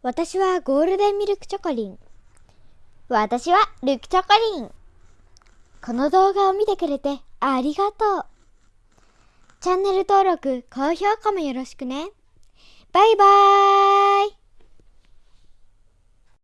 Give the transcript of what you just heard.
私はゴールデンミルクチョコリン。私はルクチョコリン。この動画を見てくれてありがとう。チャンネル登録、高評価もよろしくね。バイバーイ